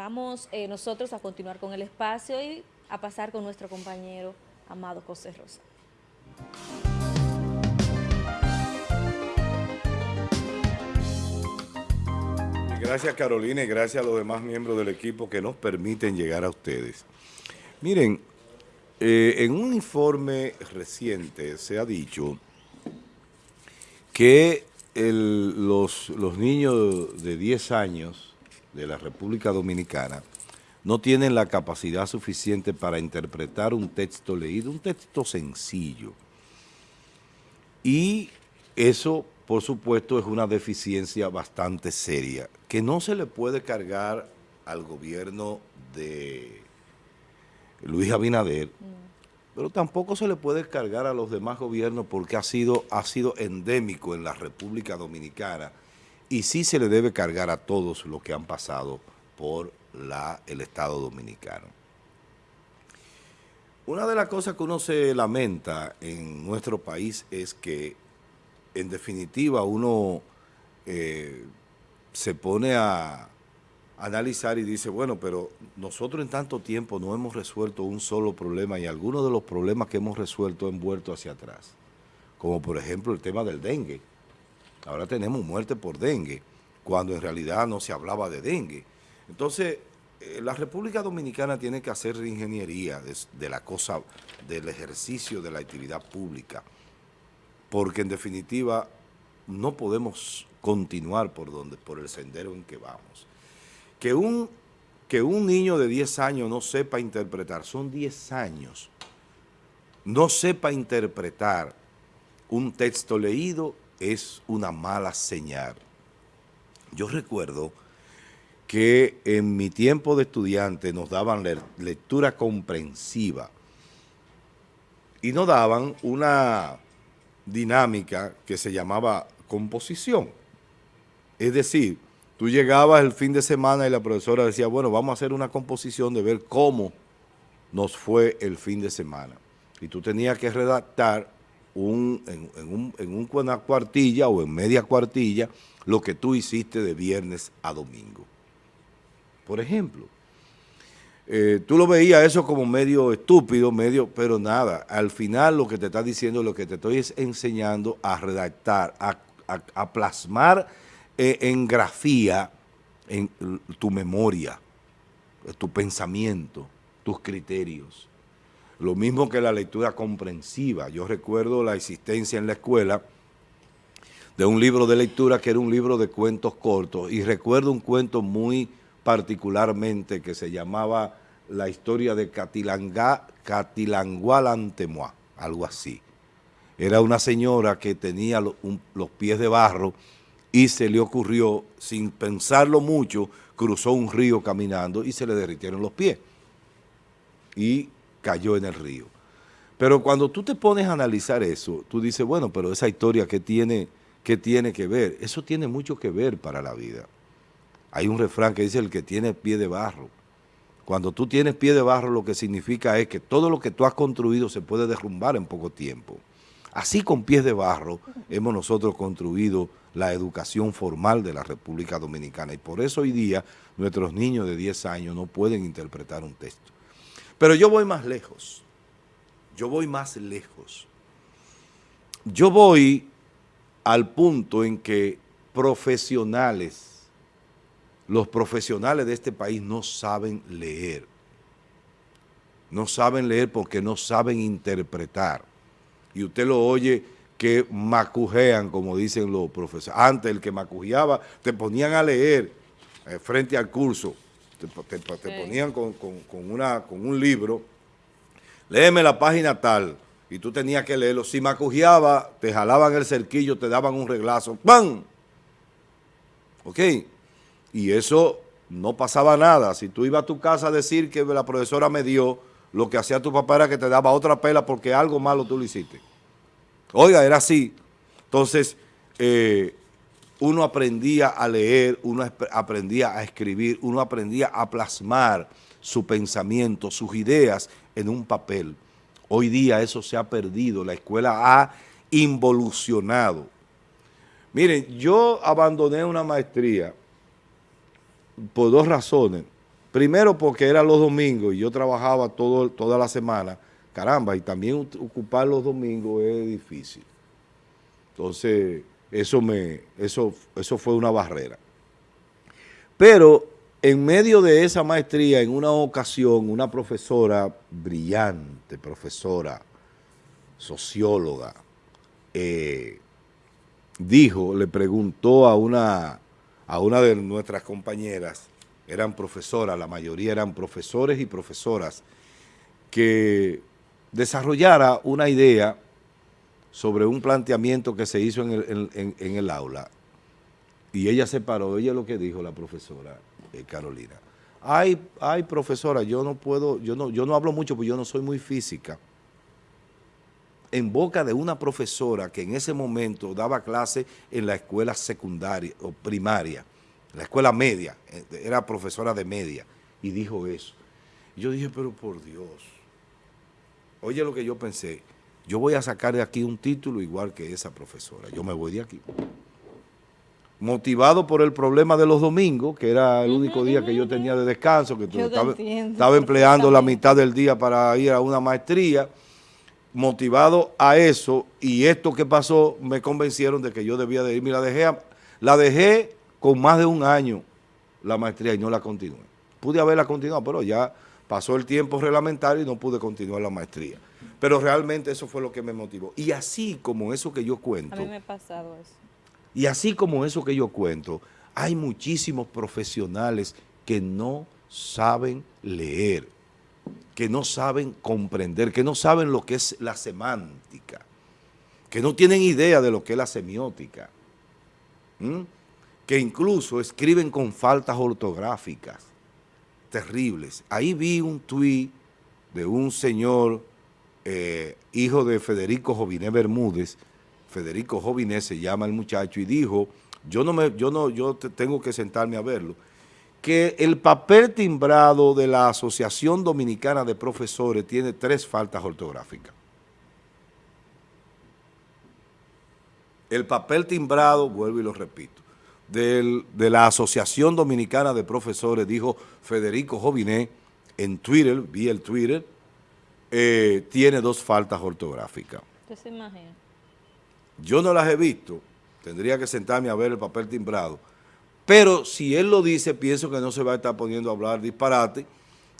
vamos eh, nosotros a continuar con el espacio y a pasar con nuestro compañero Amado José Rosa. Gracias Carolina y gracias a los demás miembros del equipo que nos permiten llegar a ustedes. Miren, eh, en un informe reciente se ha dicho que los, los niños de 10 años de la República Dominicana no tienen la capacidad suficiente para interpretar un texto leído, un texto sencillo. Y eso, por supuesto, es una deficiencia bastante seria, que no se le puede cargar al gobierno de Luis Abinader, pero tampoco se le puede cargar a los demás gobiernos porque ha sido, ha sido endémico en la República Dominicana y sí se le debe cargar a todos los que han pasado por la, el Estado Dominicano. Una de las cosas que uno se lamenta en nuestro país es que, en definitiva, uno eh, se pone a analizar y dice, bueno, pero nosotros en tanto tiempo no hemos resuelto un solo problema y algunos de los problemas que hemos resuelto han vuelto hacia atrás, como por ejemplo el tema del dengue. Ahora tenemos muerte por dengue, cuando en realidad no se hablaba de dengue. Entonces, eh, la República Dominicana tiene que hacer ingeniería de, la cosa, del ejercicio de la actividad pública, porque en definitiva no podemos continuar por, donde, por el sendero en que vamos. Que un, que un niño de 10 años no sepa interpretar, son 10 años, no sepa interpretar un texto leído es una mala señal. Yo recuerdo que en mi tiempo de estudiante nos daban lectura comprensiva y nos daban una dinámica que se llamaba composición. Es decir, tú llegabas el fin de semana y la profesora decía, bueno, vamos a hacer una composición de ver cómo nos fue el fin de semana. Y tú tenías que redactar un, en, una cuartilla o en media cuartilla lo que tú hiciste de viernes a domingo. Por ejemplo, eh, tú lo veías eso como medio estúpido, medio, pero nada, al final lo que te está diciendo, lo que te estoy es enseñando a redactar, a, plasmar eh, en grafía en tu memoria, tu pensamiento, tus criterios. Lo mismo que la lectura comprensiva. Yo recuerdo la existencia en la escuela de un libro de lectura que era un libro de cuentos cortos y recuerdo un cuento muy particularmente que se llamaba La historia de Catilangá, Catilangualantemoa, algo así. Era una señora que tenía los pies de barro y se le ocurrió, sin pensarlo mucho, cruzó un río caminando y se le derritieron los pies. Y cayó en el río. Pero cuando tú te pones a analizar eso, tú dices, bueno, pero esa historia que tiene, que tiene que ver, eso tiene mucho que ver para la vida. Hay un refrán que dice el que tiene pie de barro. Cuando tú tienes pie de barro lo que significa es que todo lo que tú has construido se puede derrumbar en poco tiempo. Así con pies de barro hemos nosotros construido la educación formal de la República Dominicana y por eso hoy día nuestros niños de 10 años no pueden interpretar un texto. Pero yo voy más lejos. Yo voy más lejos. Yo voy al punto en que profesionales, los profesionales de este país no saben leer. No saben leer porque no saben interpretar. Y usted lo oye que macujean, como dicen los profesores. Antes el que macujeaba te ponían a leer eh, frente al curso te, ponían con, una, con un libro, léeme la página tal, y tú tenías que leerlo. Si macujeaba, te jalaban el cerquillo, te daban un reglazo, ¡pam! ¿Ok? Y eso no pasaba nada. Si tú ibas a tu casa a decir que la profesora me dio, lo que hacía tu papá era que te daba otra pela porque algo malo tú lo hiciste. Oiga, era así. Entonces, eh, uno aprendía a leer, uno aprendía a escribir, uno aprendía a plasmar su pensamiento, sus ideas en un papel. Hoy día eso se ha perdido, la escuela ha involucionado. Miren, yo abandoné una maestría por dos razones. Primero porque era los domingos y yo trabajaba todo, toda la semana. Caramba, y también ocupar los domingos es difícil. Entonces, eso, me, eso, eso fue una barrera. Pero en medio de esa maestría, en una ocasión, una profesora brillante, profesora, socióloga, eh, dijo, le preguntó a una, a una de nuestras compañeras, eran profesoras, la mayoría eran profesores y profesoras, que desarrollara una idea sobre un planteamiento que se hizo en el, en, el aula. Y ella se paró, ella lo que dijo la profesora eh, Carolina. Ay, ay, profesora, yo no puedo, yo no, yo no hablo mucho porque yo no soy muy física. En boca de una profesora que en ese momento daba clase en la escuela secundaria o primaria, la escuela media, eh, era profesora de media, y dijo eso. yo dije, pero por Dios, oye lo que yo pensé, yo voy a sacar de aquí un título igual que esa profesora, yo me voy de aquí. Motivado por el problema de los domingos, que era el único día que yo tenía de descanso, que estaba, estaba empleando la mitad del día para ir a una maestría, motivado a eso, y esto que pasó me convencieron de que yo debía de irme, la dejé, la dejé con más de un año la maestría y no la continué. Pude haberla continuado, pero ya pasó el tiempo reglamentario y no pude continuar la maestría. Pero realmente eso fue lo que me motivó. Y así como eso que yo cuento. A mí me ha pasado eso. Y así como eso que yo cuento, hay muchísimos profesionales que no saben leer, que no saben comprender, que no saben lo que es la semántica, que no tienen idea de lo que es la semiótica, que incluso escriben con faltas ortográficas terribles. Ahí vi un tuit de un señor eh, hijo de Federico Joviné Bermúdez, Federico Joviné se llama el muchacho, y dijo, yo no me, yo no, yo tengo que sentarme a verlo, que el papel timbrado de la Asociación Dominicana de Profesores tiene tres faltas ortográficas. El papel timbrado, vuelvo y lo repito, de la Asociación Dominicana de Profesores, dijo Federico Joviné en Twitter, vi el Twitter, eh, tiene dos faltas ortográficas. ¿Usted se imagina? Yo no las he visto, tendría que sentarme a ver el papel timbrado, pero si él lo dice, pienso que no se va a estar poniendo a hablar disparate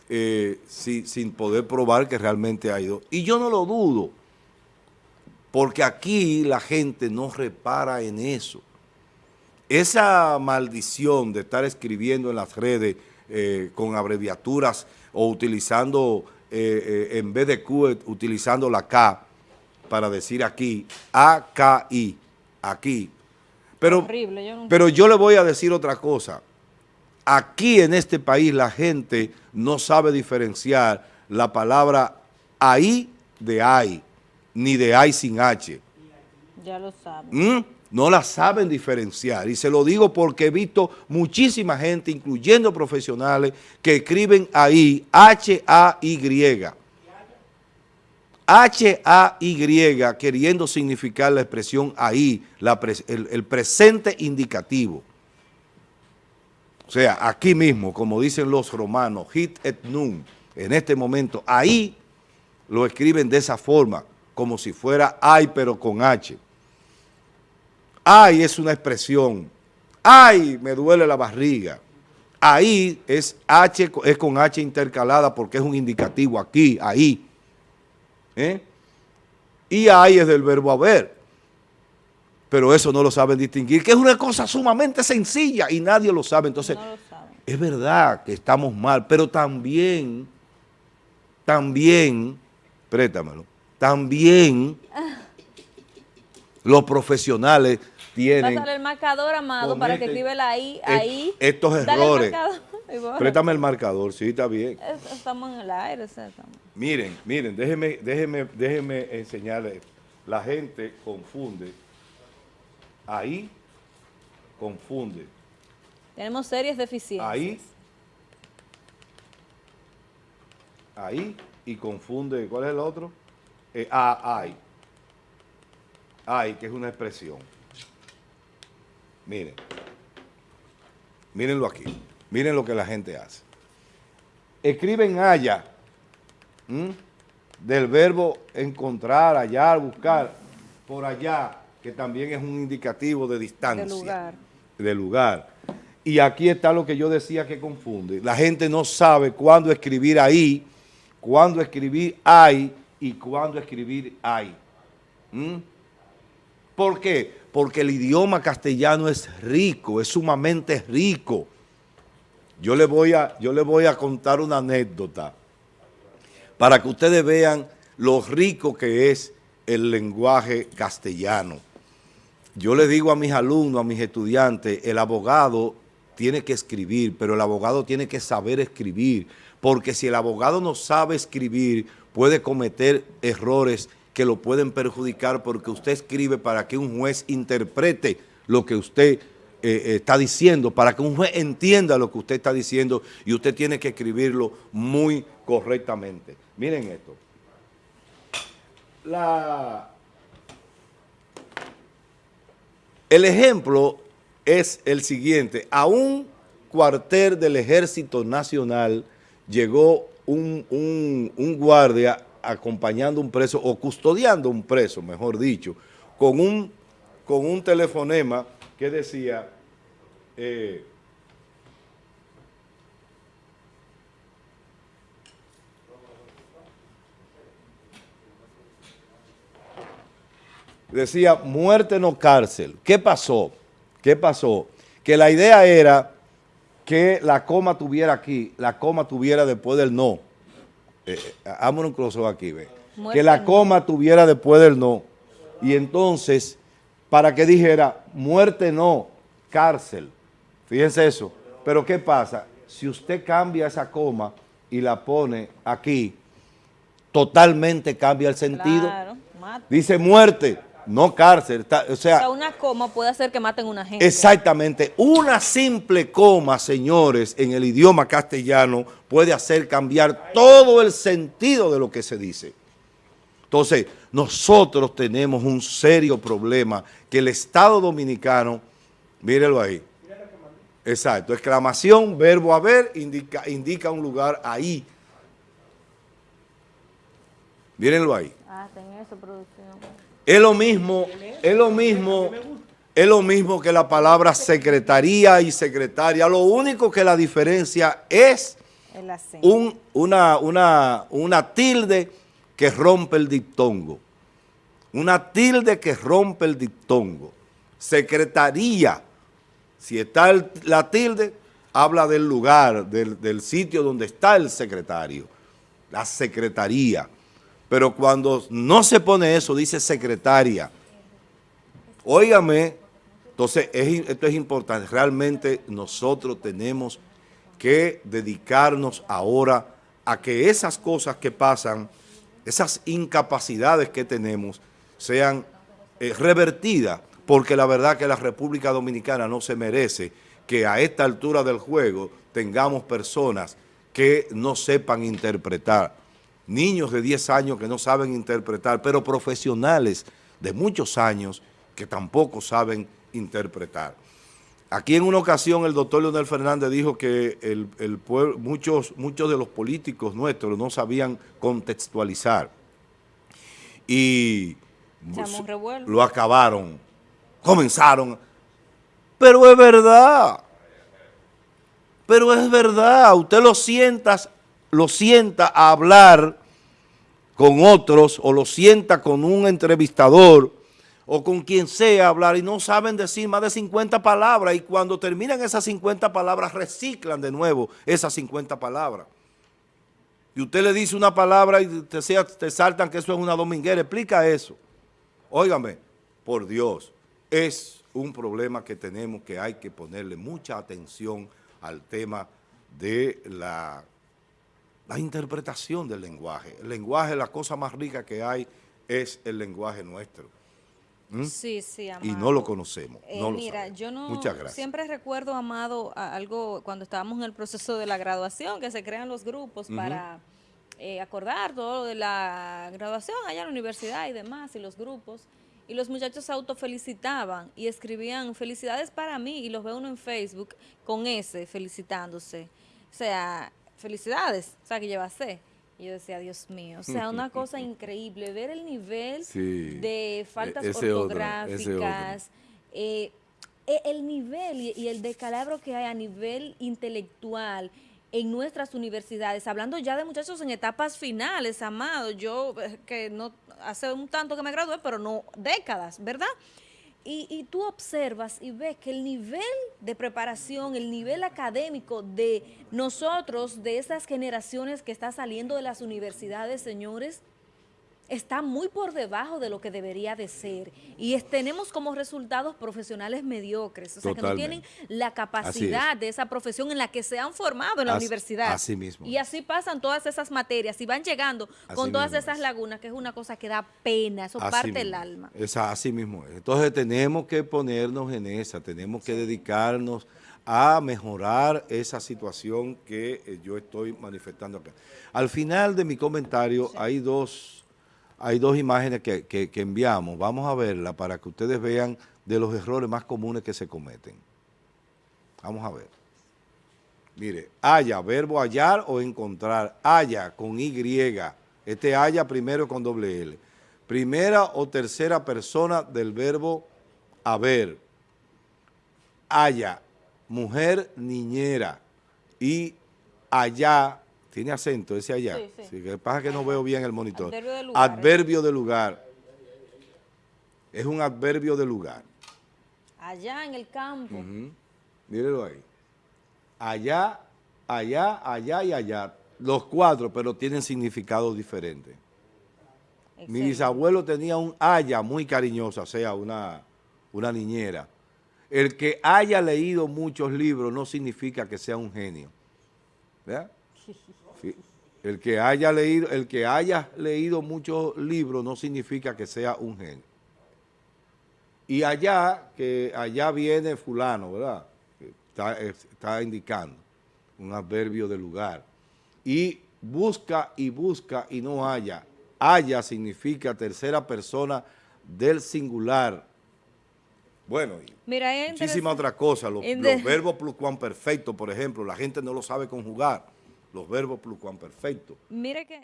eh, sin poder probar que realmente ha ido. Y yo no lo dudo, porque aquí la gente no repara en eso. Esa maldición de estar escribiendo en las redes eh, con abreviaturas o utilizando eh, eh, en vez de Q, utilizando la K para decir aquí, A-K-I, aquí. Pero, pero yo le voy a decir otra cosa. Aquí en este país la gente no sabe diferenciar la palabra ahí de ahí, ni de ahí sin H. Ya lo saben. ¿Mm? No la saben diferenciar. Y se lo digo porque he visto muchísima gente, incluyendo profesionales, que escriben ahí H-A-Y. H-A-Y queriendo significar la expresión ahí, el, presente indicativo. O sea, aquí mismo, como dicen los romanos, hit et nun, en este momento, ahí lo escriben de esa forma, como si fuera ay, pero con H. Ay es una expresión. Ay, me duele la barriga. Ahí es H, es con H intercalada porque es un indicativo aquí, ahí. ¿Eh? Y ahí es del verbo haber. Pero eso no lo saben distinguir, que es una cosa sumamente sencilla y nadie lo sabe. Entonces, es verdad que estamos mal, pero también, también, préstamelo, también los profesionales tienen... Pásale el marcador, Amado, para que escribe la I, ahí. Estos errores. Préstame el marcador, sí, está bien. Estamos en el aire. Miren, miren, déjenme, déjenme, déjenme enseñarles. La gente confunde. Ahí confunde. Tenemos serias deficiencias. Ahí. Ahí y confunde. ¿Cuál es el otro? Eh, ah, ahí. Ahí, que es una expresión. Miren, mírenlo aquí, miren lo que la gente hace. escriben haya, del verbo encontrar, hallar, buscar, por allá, que también es un indicativo de distancia. De lugar. De lugar. Y aquí está lo que yo decía que confunde. La gente no sabe cuándo escribir ahí, cuándo escribir ahí y cuándo escribir. ¿Mm? ¿Por qué? Porque el idioma castellano es rico, es sumamente rico. Yo le voy a, yo le voy a contar una anécdota para que ustedes vean lo rico que es el lenguaje castellano. Yo le digo a mis alumnos, a mis estudiantes, el abogado tiene que escribir, pero el abogado tiene que saber escribir, porque si el abogado no sabe escribir, puede cometer errores que lo pueden perjudicar porque usted escribe para que un juez interprete lo que usted eh, está diciendo, para que un juez entienda lo que usted está diciendo y usted tiene que escribirlo muy correctamente. Miren esto. El ejemplo es el siguiente. A un cuartel del Ejército Nacional llegó un, un, guardia acompañando un preso o custodiando un preso, mejor dicho, con un, con un telefonema que decía... Eh, decía muerte no cárcel. ¿Qué pasó? ¿Qué pasó? Que la idea era que la coma tuviera aquí, la coma tuviera después del no. Eh, un close aquí, ve. que la coma tuviera después del no. Y entonces, para que dijera, muerte no, cárcel. Fíjense eso. Pero ¿qué pasa? Si usted cambia esa coma y la pone aquí, totalmente cambia el sentido. Dice muerte, no cárcel. o, sea, una coma puede hacer que maten a una gente. Exactamente. Una simple coma, señores, en el idioma castellano puede hacer cambiar todo el sentido de lo que se dice. Entonces, nosotros tenemos un serio problema que el Estado Dominicano, mírelo ahí. Exacto, exclamación, verbo haber, indica, indica un lugar ahí. Mírenlo ahí. Ah, ten eso, producción. Es lo mismo, es lo mismo, es lo mismo que la palabra secretaría y secretaria. Lo único que la diferencia es un, una, una, una tilde que rompe el diptongo. Una tilde que rompe el diptongo. Secretaría. Si está la tilde, habla del lugar, del, del sitio donde está el secretario. La secretaría. Pero cuando no se pone eso, dice secretaria. Óigame, entonces esto es importante. Realmente nosotros tenemos que dedicarnos ahora a que esas cosas que pasan, esas incapacidades que tenemos, sean eh, revertidas, porque la verdad que la República Dominicana no se merece que a esta altura del juego tengamos personas que no sepan interpretar niños de 10 años que no saben interpretar, pero profesionales de muchos años que tampoco saben interpretar. Aquí en una ocasión el doctor Leonel Fernández dijo que el, muchos, muchos de los políticos nuestros no sabían contextualizar y lo acabaron, comenzaron. Pero es verdad, pero es verdad, usted lo sienta, lo sienta a hablar con otros o lo sienta con un entrevistador o con quien sea hablar y no saben decir más de 50 palabras y cuando terminan esas 50 palabras reciclan de nuevo esas 50 palabras. Y usted le dice una palabra y te, te saltan que eso es una dominguera, explica eso. Óigame, por Dios, es un problema que tenemos que hay que ponerle mucha atención al tema de la la interpretación del lenguaje. El lenguaje, la cosa más rica que hay es el lenguaje nuestro. ¿Mm? Sí, sí, Amado. Y no lo conocemos. Eh, mira, yo no siempre recuerdo, Amado, algo cuando estábamos en el proceso de la graduación, que se crean los grupos para eh, acordar todo de la graduación allá en la universidad y demás, y los grupos. Y los muchachos se autofelicitaban y escribían felicidades para mí, y los ve uno en Facebook con ese felicitándose. O sea, felicidades, o sea, que lleva C. Y yo decía, Dios mío, o sea, una cosa increíble, ver el nivel de faltas e-, ortográficas, eh, e-, el nivel y, el decalabro que hay a nivel intelectual en nuestras universidades, hablando ya de muchachos en etapas finales, amado, yo eh, que no hace un tanto que me gradué, pero no décadas, ¿verdad?, y, tú observas y ves que el nivel de preparación, el nivel académico de nosotros, de esas generaciones que está saliendo de las universidades, señores, está muy por debajo de lo que debería de ser y tenemos como resultados profesionales mediocres, o sea, que no tienen la capacidad de esa profesión en la que se han formado en la universidad. Así mismo. Y así pasan todas esas materias y van llegando con todas esas lagunas, que es una cosa que da pena, eso parte el alma. Es así mismo. Entonces tenemos que ponernos en esa, tenemos que dedicarnos a mejorar esa situación que eh, yo estoy manifestando acá. Al final de mi comentario hay dos hay dos imágenes que, enviamos. Vamos a verla para que ustedes vean de los errores más comunes que se cometen. Vamos a ver. Mire, haya, verbo hallar o encontrar. Haya con Y. Este haya primero con doble L. Primera o tercera persona del verbo haber. Haya, mujer niñera. Y allá tiene acento ese allá. Sí, sí. sí que pasa que no veo bien el monitor. Adverbio de lugar. Adverbio de lugar. Es un adverbio de lugar. Allá en el campo. Mírelo ahí. Allá, allá, allá y allá. Los cuatro, pero tienen significados diferentes. Mi bisabuelo tenía un haya muy cariñosa, o sea, una, una niñera. El que haya leído muchos libros no significa que sea un genio. ¿Verdad? El que haya leído, el que haya leído muchos libros no significa que sea un genio. Y allá, que allá viene fulano, ¿verdad? Está, está indicando un adverbio de lugar. Y busca y busca y no haya. Haya significa tercera persona del singular. Bueno, Mira, muchísima otra cosa. Los, los verbos pluscuamperfectos, por ejemplo, la gente no lo sabe conjugar los verbos perfecto. Mire que